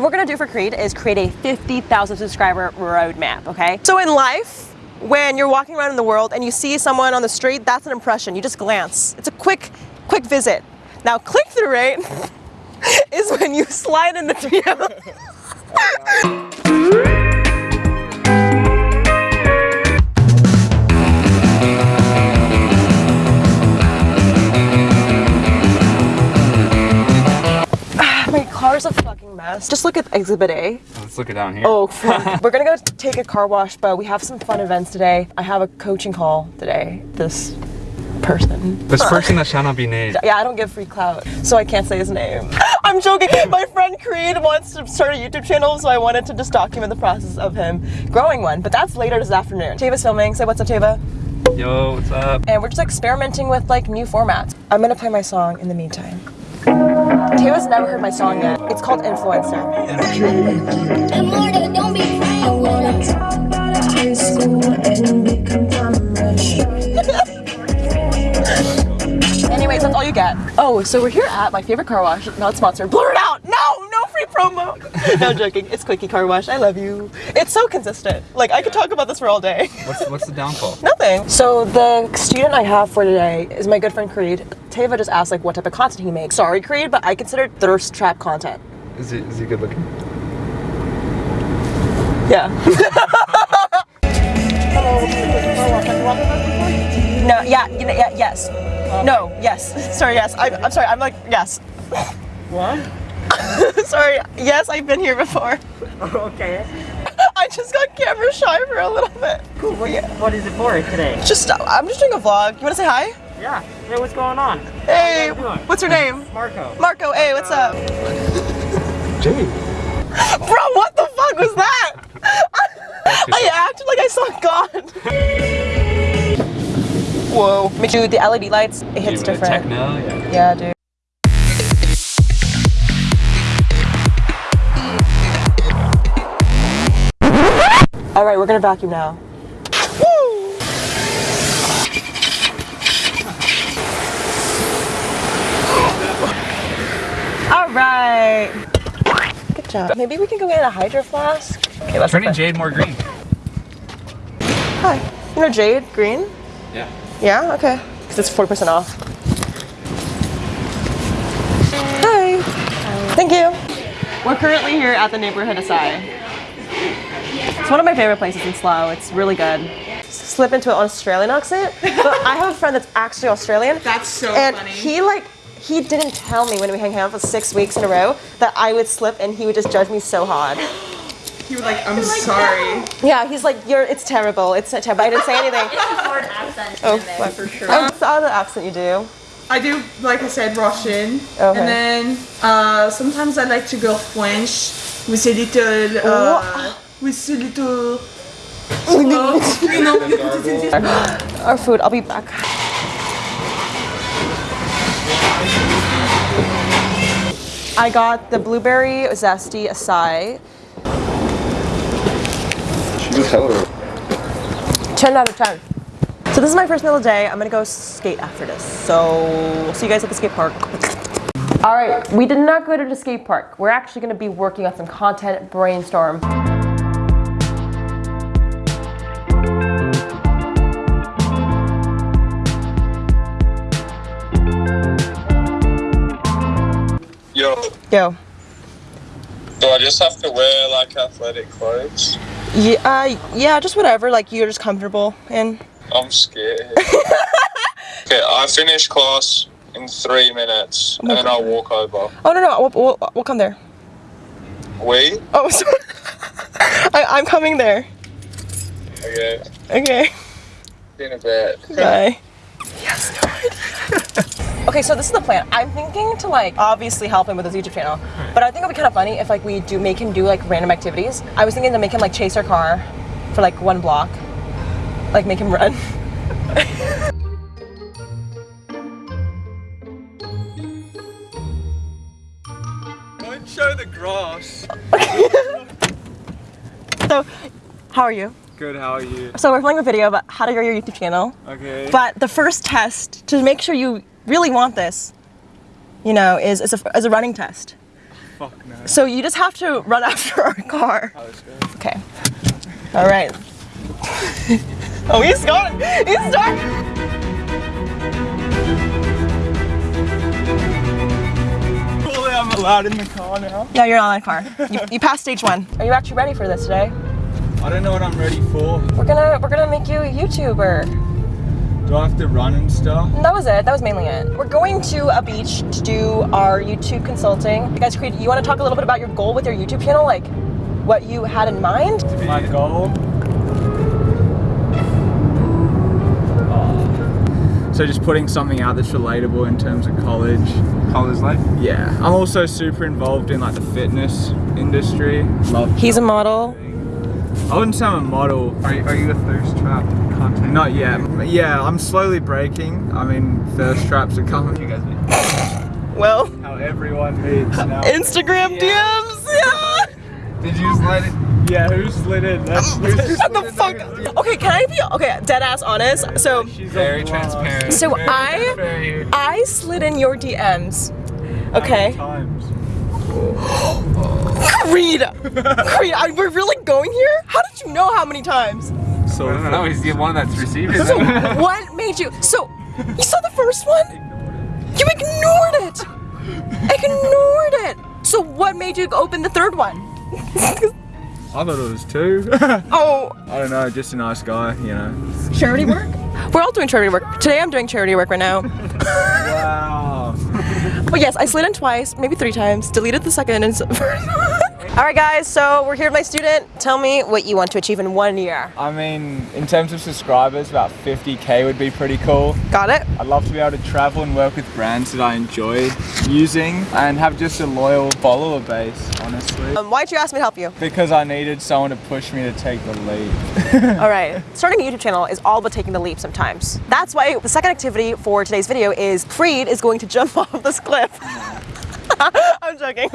What we're gonna do for Creed is create a 50,000 subscriber roadmap, okay? So in life, when you're walking around in the world and you see someone on the street, that's an impression. You just glance. It's a quick, quick visit. Now click-through rate is when you slide in the DM. car's a fucking mess. Just look at Exhibit A. Let's look it down here. Oh, fuck. We're gonna go take a car wash, but we have some fun events today. I have a coaching call today. This person. This person that shall not be named. Yeah, I don't give free clout, so I can't say his name. I'm joking. My friend Creed wants to start a YouTube channel, so I wanted to just document the process of him growing one. But that's later this afternoon. Tava's filming. Say what's up, Tava. Yo, what's up? And we're just experimenting with like new formats. I'm gonna play my song in the meantime. Tava's never heard my song yet. It's called Influencer. Immortal, don't be crying. I wanna talk about high school and be conglomerate. Anyways, that's all you get. Oh, so we're here at my favorite car wash, not sponsored. Blur it out! No, no free promo. no I'm joking. It's Quickie Car Wash. I love you. It's so consistent. Like I could talk about this for all day. What's what's the downfall? Nothing. So the student I have for today is my good friend Creed. Tava just asked like what type of content he makes. Sorry, Creed, but I consider thirst trap content. Is he is he good looking? Yeah. no. Yeah. You yeah. Yes. No. Yes. Sorry. Yes. I, I'm sorry. I'm like yes. What? sorry. Yes, I've been here before. Okay. I just got camera shy for a little bit. Cool. What, what is it for today? Just I'm just doing a vlog. You want to say hi? Yeah. Hey, what's going on? Hey. you doing? What's your name? Marco. Marco. Hey. What's up? Jay. Bro, what the fuck was that? I acted like I saw God. Whoa. Dude, the LED lights, it hits different. Techno, yeah. Yeah, dude. All right, we're gonna vacuum now. All right. Good job. Maybe we can go get a hydro flask. Okay, let's Turning put- Jade more green. Hi. You know Jade Green? Yeah. Yeah, okay. Because it's 40% off. Hi. Thank you. We're currently here at the neighborhood Acai. It's one of my favorite places in Slough. It's really good. Slip into an Australian accent, but I have a friend that's actually Australian. That's so and funny. he like he didn't tell me when we hang out for six weeks in a row that I would slip and he would just judge me so hard. You were like, I'm sorry. Yeah, he's like, "You're, it's terrible. It's terrible." I didn't say anything. Foreign accent Oh, there for sure. Oh, what's the other accent you do? I do, like I said, Russian. Okay. And then uh, sometimes I like to go French with a little, uh, with a little, uh, you know, you put it in this- Our food. I'll be back. I got the blueberry zesty acai. Hella 10 out of 10. So this is my first meal of the day. I'm gonna go skate after this. So we'll see you guys at the skate park. All right, we did not go to the skate park. We're actually gonna be working on some content brainstorm. Yo, do I just have to wear like athletic clothes? Yeah, uh, yeah, just whatever. Like you're just comfortable in. I'm scared. okay, I finish class in three minutes and then I'll walk over. Oh no no, we'll, we'll, we'll come there. We? Oh, sorry. I, I'm coming there. Okay, Okay. in a bit. Bye. Yes, no Okay, so this is the plan. I'm thinking to like obviously help him with his YouTube channel, but I think it'd be kind of funny if like we do make him do like random activities. I was thinking to make him like chase our car for like one block, like make him run. Don't show the grass. So, how are you? Good, how are you? So we're filming a video about how to grow your YouTube channel. Okay. But the first test to make sure you really want this, you know, is, as a, is a running test. fuck no. So you just have to run after our car. Oh. Okay. All right. oh, he's going. He's. Surely I'm allowed in the car now. Yeah, you're not in the car. You, you passed stage one. Are you actually ready for this today? I don't know what I'm ready for. We're gonna we're gonna make you a YouTuber. Do I have to run and stuff? That was it. That was mainly it. We're going to a beach to do our YouTube consulting. You guys, Creed, you want to talk a little bit about your goal with your YouTube channel, like what you had in mind? My goal. Uh, so just putting something out that's relatable in terms of college. College life? Yeah. I'm also super involved in like the fitness industry. Love. He's a model. I wouldn't say I'm a model. Are, are you a thirst trap content? Not yet. Yeah, I'm slowly breaking. I mean, thirst traps are coming. You guys meet. Well, How everyone meets now. Instagram Yeah. DMs. Yeah. Did you slide it? Yeah, who slid in? That's um, who's What the fuck? Okay, can I be okay? Dead ass honest. So, She's Very a transparent. so Very I transparent. I slid in your DMs. How many Okay. Times. Creed. Creed, are we really going here? How did you know how many times? So I don't know, he's the one that's received it. So what made you? So you saw the first one? You ignored it. Ignored it. So what made you open the third one? I thought it was two. Oh, I don't know, just a nice guy, you know. charity work. We're all doing charity work. Today I'm doing charity work right now. Wow. But yes, I slid in twice, maybe three times. Deleted the second and. all right, guys. So we're here with my student. Tell me what you want to achieve in one year. I mean, in terms of subscribers, about 50k would be pretty cool. Got it? I'd love to be able to travel and work with brands that I enjoy using and have just a loyal follower base, honestly. Um, why'd you ask me to help you? Because I needed someone to push me to take the leap. All right. Starting a YouTube channel is all about taking the leap sometimes. That's why the second activity for today's video is Creed is going to jump off this cliff. I'm joking.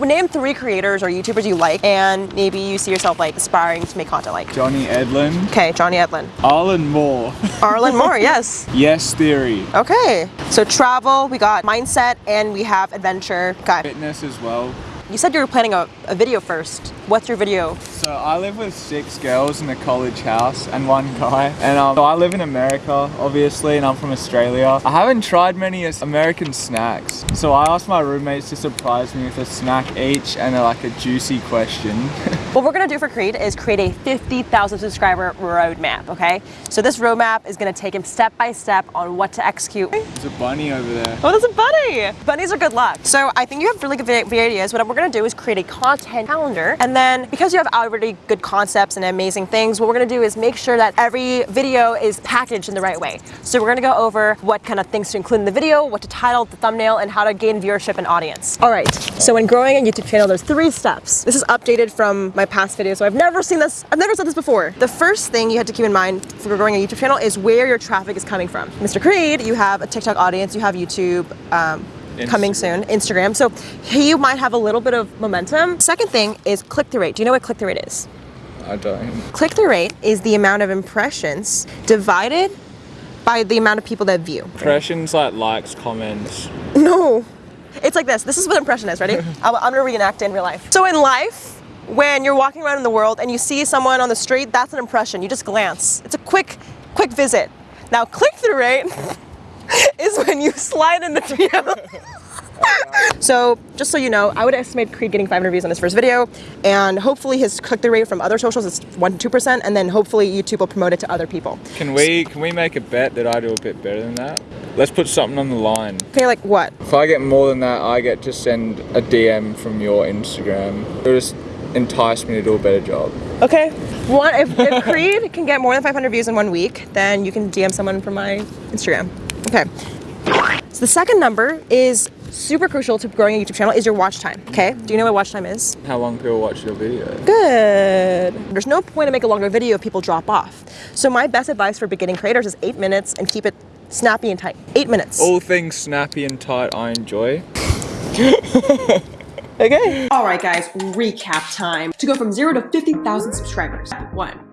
Name three creators or YouTubers you like, and maybe you see yourself like aspiring to make content like. Johnny Edlin, Okay, Johnny Edlin. Arlen Moore, Arlen Moore, yes. Yes Theory, Okay. So travel, we got mindset, and we have adventure. Okay. fitness as well. You said you were planning a, a video first. What's your video? So I live with six girls in a college house and one guy. And um, so I live in America, obviously, and I'm from Australia. I haven't tried many American snacks. So I asked my roommates to surprise me with a snack each and a, like a juicy question. What we're gonna do for Creed is create a 50,000 subscriber roadmap, okay? So this roadmap is gonna take him step by step on what to execute. There's a bunny over there. Oh, there's a bunny! Bunnies are good luck. So I think you have really good video ideas. What we're gonna do is create a content calendar. And then because you have already good concepts and amazing things, what we're gonna do is make sure that every video is packaged in the right way. So we're gonna go over what kind of things to include in the video, what to title the thumbnail, and how to gain viewership and audience. All right, so when growing a YouTube channel, there's three steps. This is updated from my past video, so I've never seen this, I've never said this before. The first thing you have to keep in mind for growing a YouTube channel is where your traffic is coming from. Mr. Creed, you have a TikTok audience, you have YouTube, um, coming soon, Instagram. So you might have a little bit of momentum. Second thing is click-through rate. Do you know what click-through rate is? I don't. Click-through rate is the amount of impressions divided by the amount of people that view. Impressions like likes, comments. No. It's like this. This is what impression is. Ready? I'm, I'm gonna reenact it in real life. So in life, when you're walking around in the world and you see someone on the street, that's an impression. You just glance. It's a quick, quick visit. Now click-through rate is when you slide in the DM. So just so you know, I would estimate Creed getting 500 views on his first video, and hopefully his click-through rate from other socials is one to two percent, and then hopefully YouTube will promote it to other people. Can we can we make a bet that I do a bit better than that? Let's put something on the line. Okay, like what? If I get more than that, I get to send a DM from your Instagram. It'll just entice me to do a better job. Okay. One, if, if Creed can get more than 500 views in one week, then you can DM someone from my Instagram. Okay. So the second number is super crucial to growing a YouTube channel is your watch time. Okay. Do you know what watch time is? How long people watch your video? Good. There's no point to make a longer video if people drop off. So my best advice for beginning creators is eight minutes and keep it snappy and tight. Eight minutes. All things snappy and tight I enjoy. Okay. All right, guys, recap time. To go from zero to 50,000 subscribers. One, think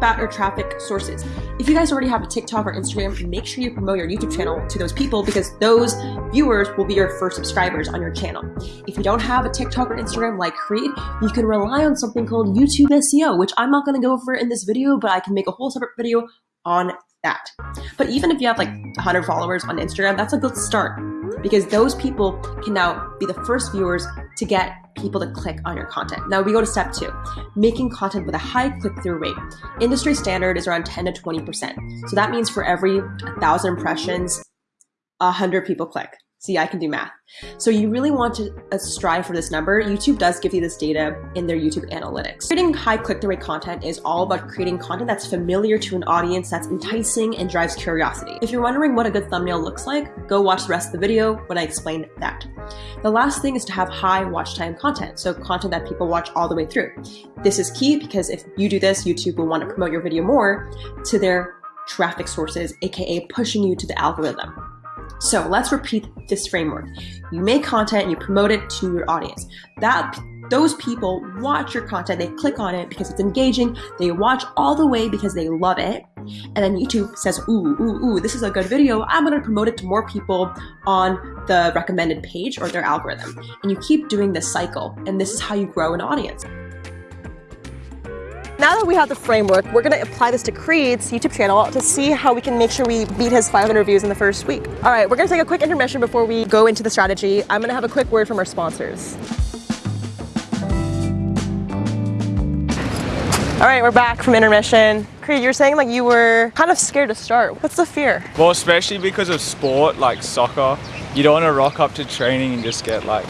about your traffic sources. If you guys already have a TikTok or Instagram, make sure you promote your YouTube channel to those people because those viewers will be your first subscribers on your channel. If you don't have a TikTok or Instagram like Creed, you can rely on something called YouTube SEO, which I'm not going to go over in this video, but I can make a whole separate video on that. But even if you have like 100 followers on Instagram, that's a good start because those people can now be the first viewers to get people to click on your content. Now we go to step two, making content with a high click-through rate. Industry standard is around 10 to 20%. So that means for every 1,000 impressions, 100 people click. See, I can do math. So you really want to uh, strive for this number. YouTube does give you this data in their YouTube analytics. Creating high click-through rate content is all about creating content that's familiar to an audience, that's enticing and drives curiosity. If you're wondering what a good thumbnail looks like, go watch the rest of the video when I explain that. The last thing is to have high watch time content, so content that people watch all the way through. This is key because if you do this, YouTube will want to promote your video more to their traffic sources, aka pushing you to the algorithm. So let's repeat this framework. You make content, you promote it to your audience. That those people watch your content, they click on it because it's engaging, they watch all the way because they love it, and then YouTube says, ooh, ooh, ooh, this is a good video, I'm gonna promote it to more people on the recommended page or their algorithm. And you keep doing this cycle, and this is how you grow an audience. Now that we have the framework, we're gonna apply this to Creed's YouTube channel to see how we can make sure we beat his 500 views in the first week. All right, we're gonna take a quick intermission before we go into the strategy. I'm gonna have a quick word from our sponsors. All right, we're back from intermission. Creed, you're saying like you were kind of scared to start. What's the fear? Well, especially because of sport like soccer, you don't want to rock up to training and just get like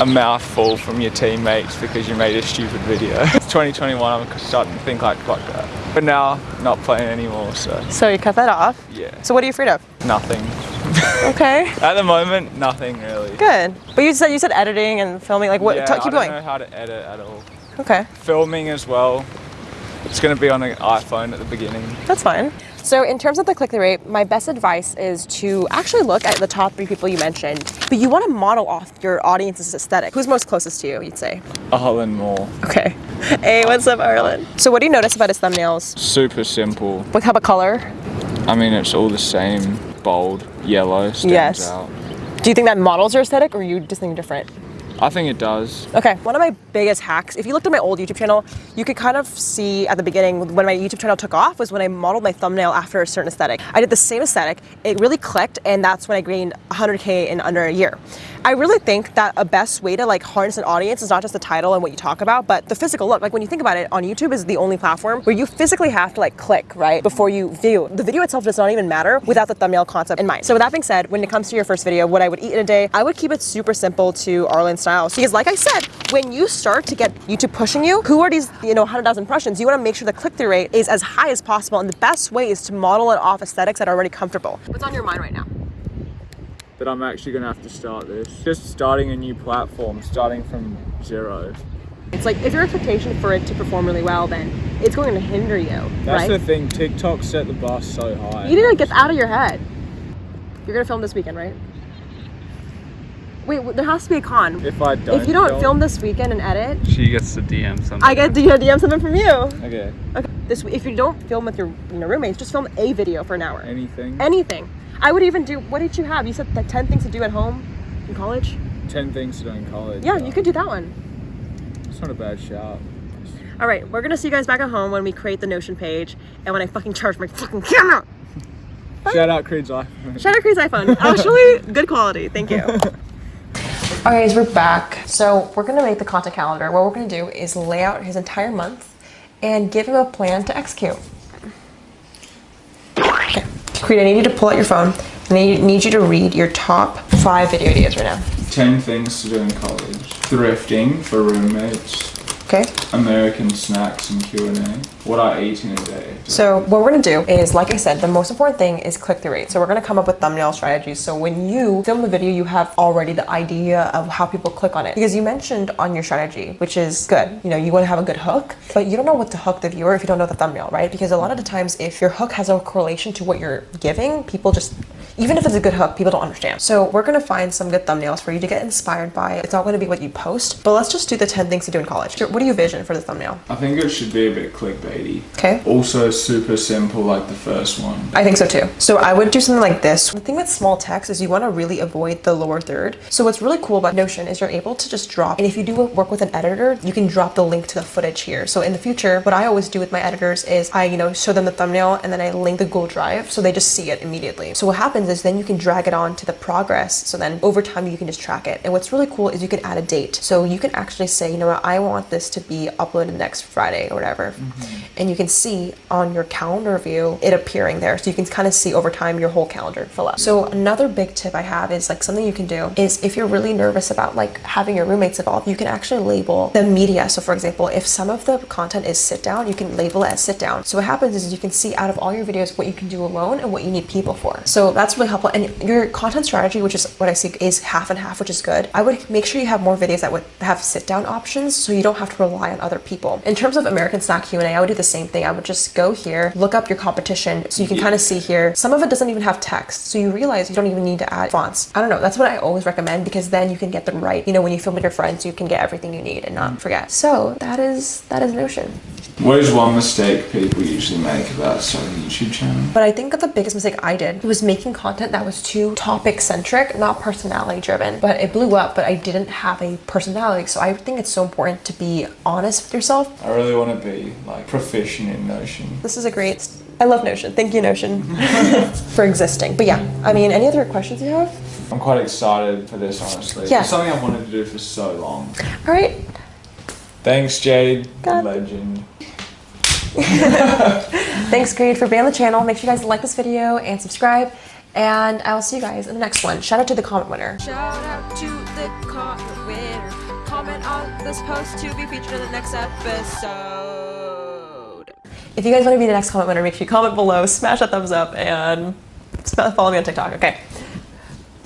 a mouthful from your teammates because you made a stupid video. It's 2021, I'm starting to think like, fuck that. But now, not playing anymore, so So you cut that off. yeah, So what are you afraid of? nothing. Okay, At the moment, nothing really. good. But you said you said editing and filming. Like what? Yeah, t- I keep don't going. know how to edit at all. Okay. Filming as well. It's gonna be on an iPhone at the beginning. That's fine. So in terms of the click-through rate, my best advice is to actually look at the top three people you mentioned, but you want to model off your audience's aesthetic. Who's most closest to you, you'd say? Arlen Moore. Okay. Hey, what's up, Arlen? So what do you notice about his thumbnails? Super simple. What type of color? I mean, it's all the same. Bold, yellow, stands Yes. out. Do you think that models your aesthetic or you just think different? I think it does. Okay, one of my biggest hacks, if you looked at my old YouTube channel, you could kind of see at the beginning when my YouTube channel took off was when I modeled my thumbnail after a certain aesthetic. I did the same aesthetic, it really clicked, and that's when I gained 100K in under a year. I really think that a best way to like harness an audience is not just the title and what you talk about, but the physical look. Like when you think about it, on YouTube is the only platform where you physically have to like click, right, before you view. The video itself does not even matter without the thumbnail concept in mind. So with that being said, when it comes to your first video, what I would eat in a day, I would keep it super simple to Arlen style. Because like I said, when you start to get YouTube pushing you, who are these, you know, 100,000 impressions? You want to make sure the click-through rate is as high as possible. And the best way is to model it off aesthetics that are already comfortable. What's on your mind right now? That I'm actually gonna have to start this. Just starting a new platform, starting from zero. It's like if your expectation for it to perform really well, then it's going to hinder you, That's right? the thing. TikTok set the bar so high. You need to get out of your head. You're gonna film this weekend, right? Wait, there has to be a con. If I don't. If you don't film this weekend and edit, She gets to DM something. I get to DM something from you. Okay. Okay. This if you don't film with your you know, roommates, just film a video for an hour. Anything. Anything. I would even do. What did you have? You said the ten things to do at home in college. Ten things to do in college. Yeah, but you could uh, do that one. It's not a bad shot All right, we're gonna see you guys back at home when we create the Notion page and when I fucking charge my fucking camera. Shout out Creed's iPhone. Shout out Creed's iPhone. Actually, good quality. Thank you. All right, guys, we're back. So we're gonna make the content calendar. What we're gonna do is lay out his entire month and give him a plan to execute. Okay, Creed, I need you to pull out your phone and I need you to read your top five video ideas right now. Ten things to do in college. Thrifting for roommates. Okay. American snacks and Q&A. What I eat in a day. So what we're gonna do is, like I said, the most important thing is click-through rate. So we're gonna come up with thumbnail strategies. So when you film the video, you have already the idea of how people click on it. Because you mentioned on your strategy, which is good. You know, you wanna have a good hook, but you don't know what to hook the viewer if you don't know the thumbnail, right? Because a lot of the times, if your hook has a correlation to what you're giving, people just even if it's a good hook, people don't understand. So we're gonna find some good thumbnails for you to get inspired by. It's not gonna be what you post, but let's just do the 10 things to do in college. What do you vision for the thumbnail? I think it should be a bit clickbaity. Okay. Also super simple like the first one. I think so too. So I would do something like this. The thing with small text is you want to really avoid the lower third. So what's really cool about Notion is you're able to just drop, and if you do work with an editor, you can drop the link to the footage here. So in the future, what I always do with my editors is I, you know, show them the thumbnail and then I link the Google Drive so they just see it immediately. So what happens is then you can drag it on to the progress. So then over time you can just track it. And what's really cool is you can add a date. So you can actually say, you know what, I want this to be uploaded next Friday or whatever. And you can see on your calendar view it appearing there. So you can kind of see over time your whole calendar fill up. So another big tip I have is like something you can do is if you're really nervous about like having your roommates involved, you can actually label the media. So for example, if some of the content is sit down, you can label it as sit down. So what happens is you can see out of all your videos what you can do alone and what you need people for. So that's really helpful. And your content strategy, which is what I see is half and half, which is good. I would make sure you have more videos that would have sit down options so you don't have to rely on other people. In terms of American Snack Q&A, I would do the same thing. I would just go here, look up your competition so you can kind of see here. Some of it doesn't even have text. So you realize you don't even need to add fonts. I don't know. That's what I always recommend because then you can get them right. You know, when you film with your friends, you can get everything you need and not forget. So that is that is Notion. What is one mistake people usually make about starting a YouTube channel? But I think that the biggest mistake I did was making content that was too topic centric, not personality driven. But it blew up, but I didn't have a personality. So I think it's so important to be honest with yourself. I really want to be like proficient in Notion. This is a great, I love Notion. Thank you, Notion, for existing. But yeah, I mean, any other questions you have? I'm quite excited for this honestly. Yeah. It's something I've wanted to do for so long. All right. Thanks Jade, God. legend. Thanks, Creed, for being on the channel. Make sure you guys like this video and subscribe. And I will see you guys in the next one. Shout out to the comment winner. Shout out to the comment winner. Comment on this post to be featured in the next episode. If you guys want to be the next comment winner, make sure you comment below, smash that thumbs up, and follow me on TikTok. Okay.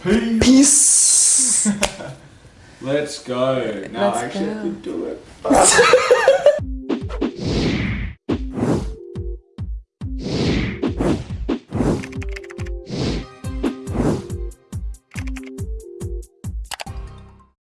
Peace. Peace. Let's go. No, Let's actually I go. could do it.